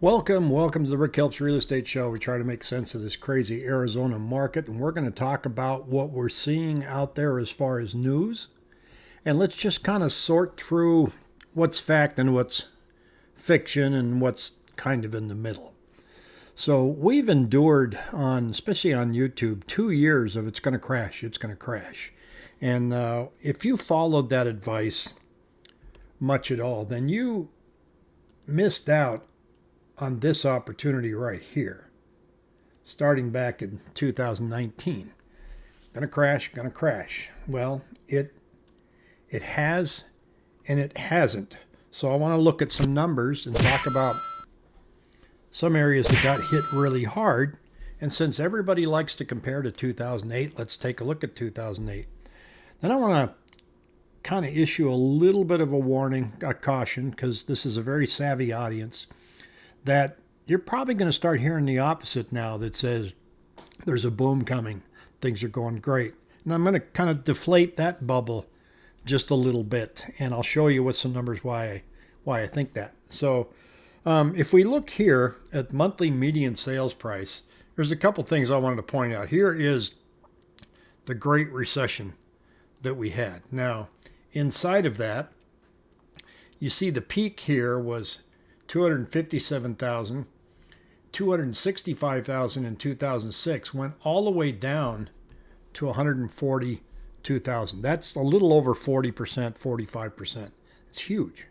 Welcome, welcome to the Rick Helps Real Estate Show. We try to make sense of this crazy Arizona market, and we're going to talk about what we're seeing out there as far as news. And let's just kind of sort through what's fact and what's fiction and what's kind of in the middle. So we've endured on, especially on YouTube, two years of it's going to crash, it's going to crash. And uh, if you followed that advice much at all, then you missed out on this opportunity right here, starting back in 2019. Gonna crash, gonna crash. Well, it it has and it hasn't. So I want to look at some numbers and talk about some areas that got hit really hard. And since everybody likes to compare to 2008, let's take a look at 2008. Then I want to kind of issue a little bit of a warning, a caution, because this is a very savvy audience that you're probably going to start hearing the opposite now that says there's a boom coming, things are going great. And I'm going to kind of deflate that bubble just a little bit, and I'll show you with some numbers why I, why I think that. So um, if we look here at monthly median sales price, there's a couple things I wanted to point out. Here is the Great Recession that we had. Now, inside of that, you see the peak here was 257,000, 265,000 in 2006 went all the way down to 142,000. That's a little over 40%, 45%. It's huge.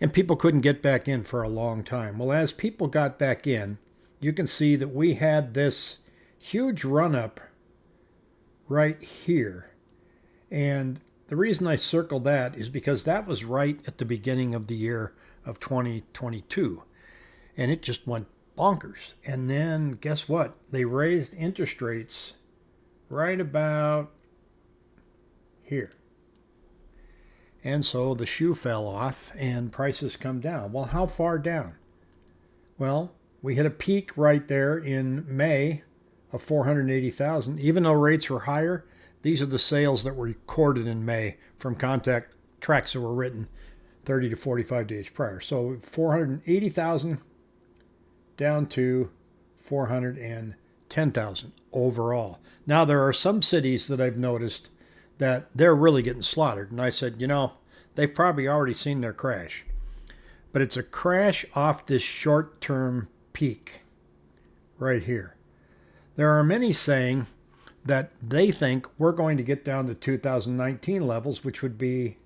And people couldn't get back in for a long time. Well, as people got back in, you can see that we had this huge run up right here. And the reason I circled that is because that was right at the beginning of the year of 2022. And it just went bonkers. And then guess what? They raised interest rates right about here. And so the shoe fell off and prices come down. Well, how far down? Well, we hit a peak right there in May of 480,000. Even though rates were higher, these are the sales that were recorded in May from contact tracks that were written 30 to 45 days prior. So 480,000 down to 410,000 overall. Now there are some cities that I've noticed that they're really getting slaughtered. And I said, you know, they've probably already seen their crash. But it's a crash off this short-term peak right here. There are many saying that they think we're going to get down to 2019 levels, which would be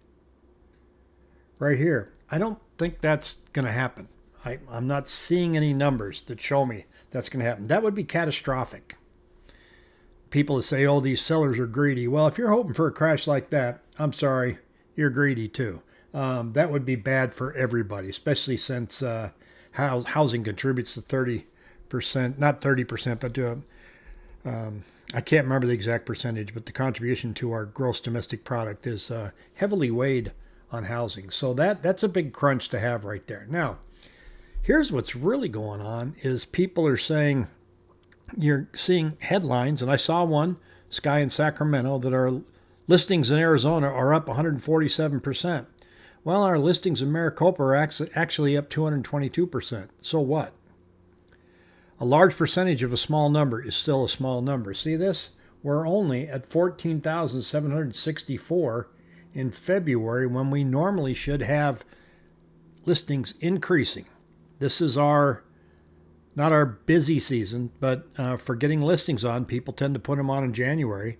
right here. I don't think that's going to happen. I, I'm not seeing any numbers that show me that's going to happen. That would be catastrophic. People say, oh, these sellers are greedy. Well, if you're hoping for a crash like that, I'm sorry, you're greedy too. Um, that would be bad for everybody, especially since uh, housing contributes to 30%, not 30%, but to, um, I can't remember the exact percentage, but the contribution to our gross domestic product is uh, heavily weighed on housing. So that that's a big crunch to have right there. Now, here's what's really going on is people are saying you're seeing headlines and I saw one Sky in Sacramento that our listings in Arizona are up 147%. Well, our listings in Maricopa are actually up 222%. So what? A large percentage of a small number is still a small number. See this? We're only at 14,764 in February when we normally should have listings increasing. This is our not our busy season, but uh, for getting listings on, people tend to put them on in January,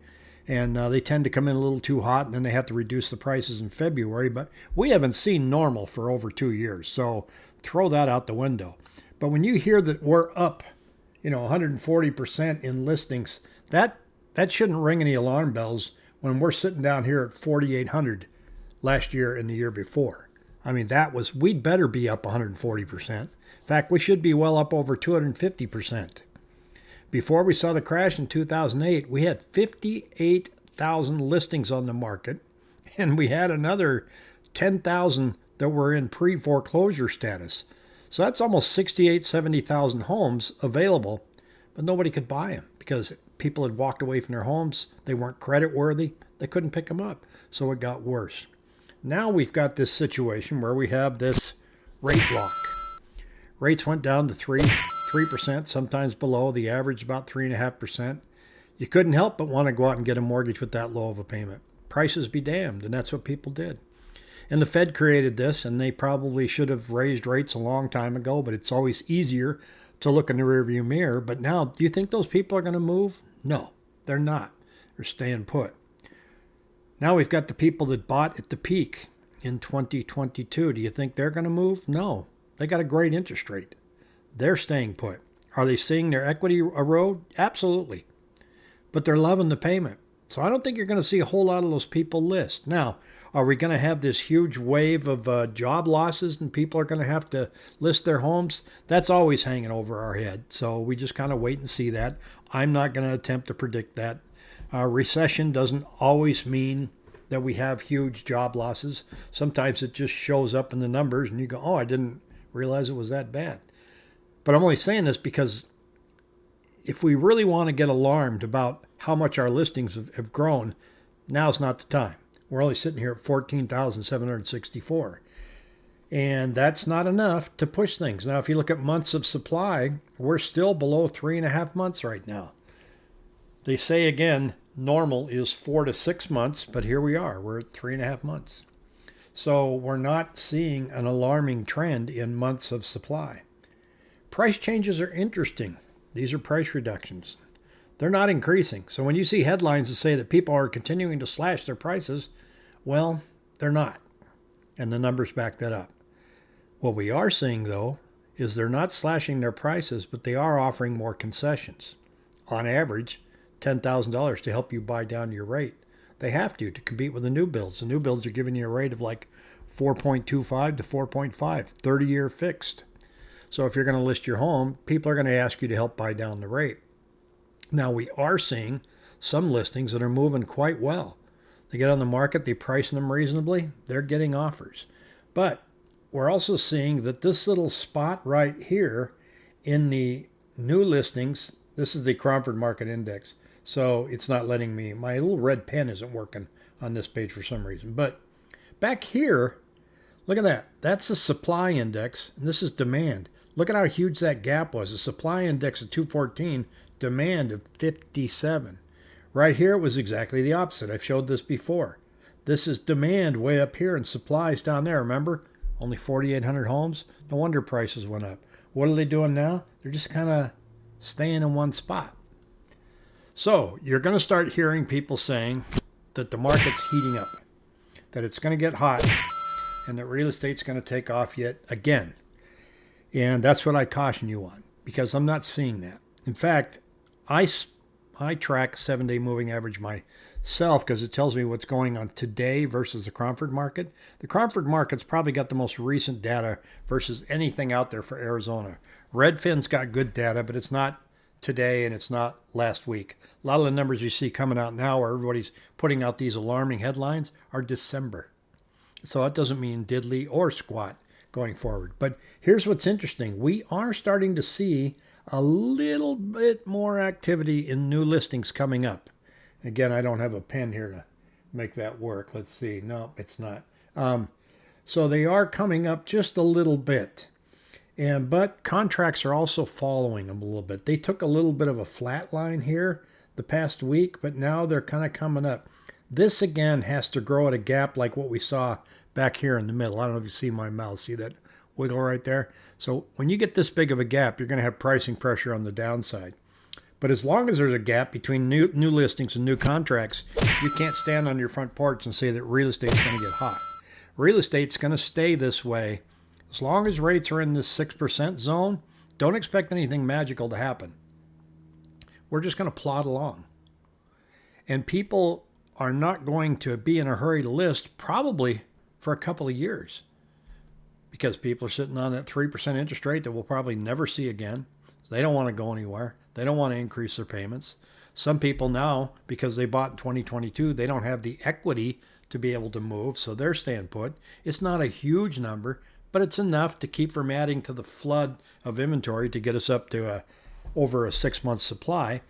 and uh, they tend to come in a little too hot, and then they have to reduce the prices in February. But we haven't seen normal for over two years, so throw that out the window. But when you hear that we're up, you know, 140% in listings, that that shouldn't ring any alarm bells when we're sitting down here at 4,800 last year and the year before. I mean, that was, we'd better be up 140%. In fact, we should be well up over 250%. Before we saw the crash in 2008, we had 58,000 listings on the market, and we had another 10,000 that were in pre foreclosure status. So that's almost 68, 70,000 homes available, but nobody could buy them because people had walked away from their homes. They weren't credit worthy. They couldn't pick them up. So it got worse. Now we've got this situation where we have this rate lock. Rates went down to 3 3%, sometimes below. The average about 3.5%. You couldn't help but want to go out and get a mortgage with that low of a payment. Prices be damned, and that's what people did. And the Fed created this, and they probably should have raised rates a long time ago, but it's always easier to look in the rearview mirror. But now, do you think those people are going to move? No, they're not. They're staying put. Now we've got the people that bought at the peak in 2022. Do you think they're going to move? No. They got a great interest rate. They're staying put. Are they seeing their equity erode? Absolutely. But they're loving the payment. So I don't think you're going to see a whole lot of those people list. Now, are we going to have this huge wave of uh, job losses and people are going to have to list their homes? That's always hanging over our head. So we just kind of wait and see that. I'm not going to attempt to predict that. Uh, recession doesn't always mean that we have huge job losses. Sometimes it just shows up in the numbers and you go, oh, I didn't realize it was that bad. But I'm only saying this because if we really want to get alarmed about how much our listings have, have grown, now's not the time. We're only sitting here at 14,764. And that's not enough to push things. Now, if you look at months of supply, we're still below three and a half months right now. They say again, normal is four to six months, but here we are. We're at three and a half months. So we're not seeing an alarming trend in months of supply. Price changes are interesting. These are price reductions. They're not increasing. So when you see headlines that say that people are continuing to slash their prices, well, they're not. And the numbers back that up. What we are seeing, though, is they're not slashing their prices, but they are offering more concessions. On average, $10,000 to help you buy down your rate. They have to to compete with the new builds. The new builds are giving you a rate of like 4.25 to 4.5, 30 year fixed. So if you're going to list your home, people are going to ask you to help buy down the rate. Now we are seeing some listings that are moving quite well. They get on the market, they price them reasonably, they're getting offers. But we're also seeing that this little spot right here in the new listings, this is the Cromford Market Index. So it's not letting me, my little red pen isn't working on this page for some reason. But back here, look at that. That's the supply index, and this is demand. Look at how huge that gap was. The supply index of 214, demand of 57. Right here, it was exactly the opposite. I've showed this before. This is demand way up here and supplies down there. Remember, only 4,800 homes. No wonder prices went up. What are they doing now? They're just kind of staying in one spot. So you're going to start hearing people saying that the market's heating up, that it's going to get hot, and that real estate's going to take off yet again. And that's what I caution you on because I'm not seeing that. In fact, I, I track seven day moving average myself because it tells me what's going on today versus the Cromford market. The Cromford market's probably got the most recent data versus anything out there for Arizona. Redfin's got good data, but it's not today and it's not last week. A lot of the numbers you see coming out now where everybody's putting out these alarming headlines are December. So that doesn't mean diddly or squat going forward. But here's what's interesting. We are starting to see a little bit more activity in new listings coming up. Again, I don't have a pen here to make that work. Let's see. No, it's not. Um, so they are coming up just a little bit. And but contracts are also following them a little bit. They took a little bit of a flat line here the past week, but now they're kind of coming up. This again has to grow at a gap like what we saw back here in the middle. I don't know if you see my mouse. See that wiggle right there? So when you get this big of a gap, you're going to have pricing pressure on the downside. But as long as there's a gap between new new listings and new contracts, you can't stand on your front porch and say that real estate's going to get hot. Real estate's going to stay this way as long as rates are in this 6% zone, don't expect anything magical to happen. We're just going to plod along. And people are not going to be in a hurry to list probably for a couple of years because people are sitting on that 3% interest rate that we'll probably never see again. So they don't want to go anywhere. They don't want to increase their payments. Some people now, because they bought in 2022, they don't have the equity to be able to move, so they're staying put. It's not a huge number, but it's enough to keep from adding to the flood of inventory to get us up to a, over a six month supply.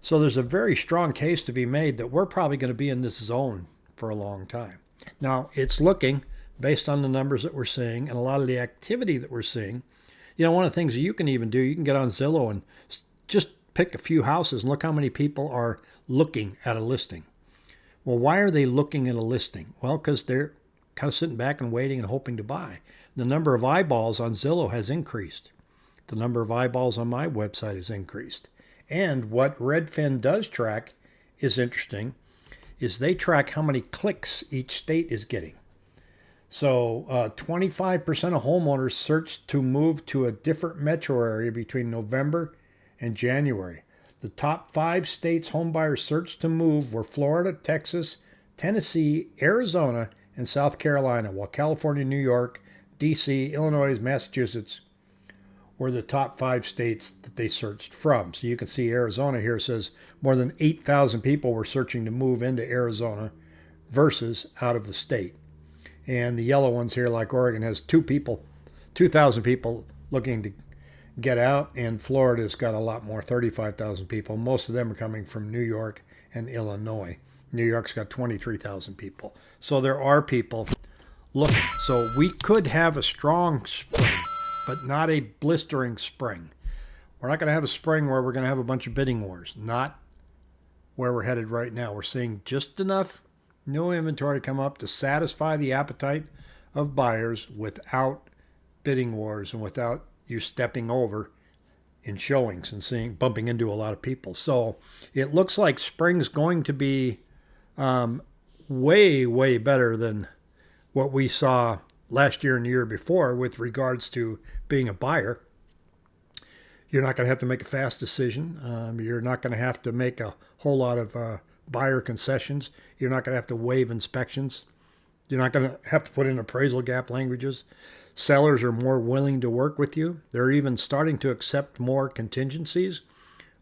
So there's a very strong case to be made that we're probably going to be in this zone for a long time. Now, it's looking, based on the numbers that we're seeing and a lot of the activity that we're seeing, You know, one of the things that you can even do, you can get on Zillow and just pick a few houses and look how many people are looking at a listing. Well, why are they looking at a listing? Well, because they're kind of sitting back and waiting and hoping to buy. The number of eyeballs on Zillow has increased. The number of eyeballs on my website has increased. And what Redfin does track is interesting is they track how many clicks each state is getting. So uh, 25% of homeowners searched to move to a different metro area between November and January. The top five states homebuyers searched to move were Florida, Texas, Tennessee, Arizona, and South Carolina, while California, New York, D.C., Illinois, Massachusetts were the top five states that they searched from. So you can see Arizona here says more than 8,000 people were searching to move into Arizona versus out of the state. And the yellow ones here, like Oregon, has two people, 2,000 people looking to get out, and Florida's got a lot more, 35,000 people. Most of them are coming from New York and Illinois. New York's got 23,000 people. So there are people looking. So we could have a strong spring, but not a blistering spring. We're not going to have a spring where we're going to have a bunch of bidding wars. Not where we're headed right now. We're seeing just enough new inventory come up to satisfy the appetite of buyers without bidding wars and without you stepping over in showings and seeing bumping into a lot of people. So it looks like spring's going to be um, way way better than what we saw last year and the year before with regards to being a buyer. You're not going to have to make a fast decision. Um, you're not going to have to make a whole lot of uh, buyer concessions. You're not going to have to waive inspections. You're not going to have to put in appraisal gap languages. Sellers are more willing to work with you. They're even starting to accept more contingencies.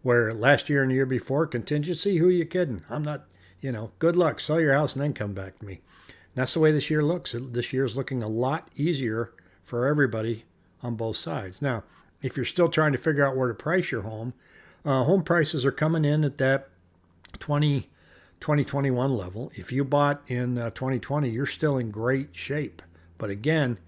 Where last year and the year before, contingency, who are you kidding? I'm not, you know, good luck, sell your house and then come back to me. And that's the way this year looks. This year is looking a lot easier for everybody on both sides. Now, if you're still trying to figure out where to price your home, uh, home prices are coming in at that 20, 2021 level. If you bought in uh, 2020, you're still in great shape. But again,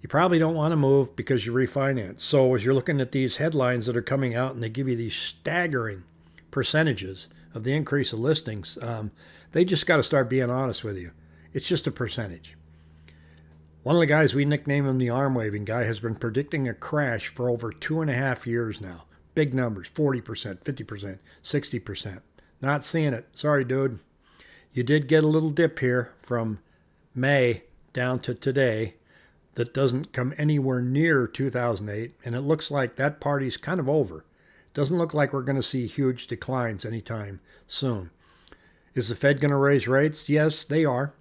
you probably don't want to move because you refinance. So as you're looking at these headlines that are coming out and they give you these staggering percentages of the increase of listings, um, they just got to start being honest with you. It's just a percentage. One of the guys, we nickname him the arm waving guy, has been predicting a crash for over two and a half years now. Big numbers 40%, 50%, 60%. Not seeing it. Sorry, dude. You did get a little dip here from May down to today that doesn't come anywhere near 2008, and it looks like that party's kind of over. Doesn't look like we're going to see huge declines anytime soon. Is the Fed going to raise rates? Yes, they are.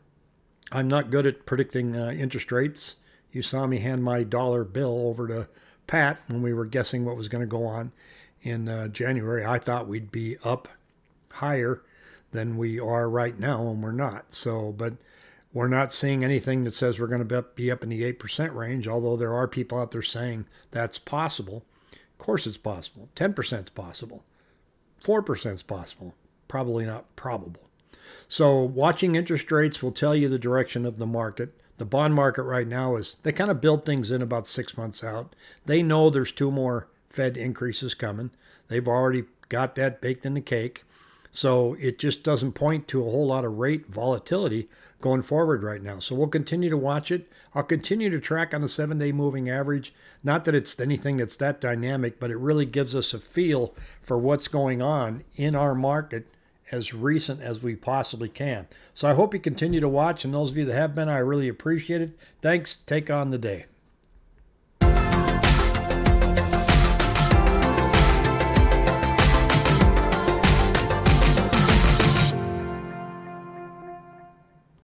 I'm not good at predicting uh, interest rates. You saw me hand my dollar bill over to Pat when we were guessing what was going to go on in uh, January. I thought we'd be up higher than we are right now, and we're not. So, but we're not seeing anything that says we're going to be up in the 8% range, although there are people out there saying that's possible. Of course, it's possible. 10% is possible. 4% is possible. Probably not probable. So, watching interest rates will tell you the direction of the market. The bond market right now is they kind of build things in about six months out. They know there's two more Fed increases coming. They've already got that baked in the cake. So it just doesn't point to a whole lot of rate volatility going forward right now. So we'll continue to watch it. I'll continue to track on the seven day moving average. Not that it's anything that's that dynamic, but it really gives us a feel for what's going on in our market as recent as we possibly can. So I hope you continue to watch. And those of you that have been, I really appreciate it. Thanks. Take on the day.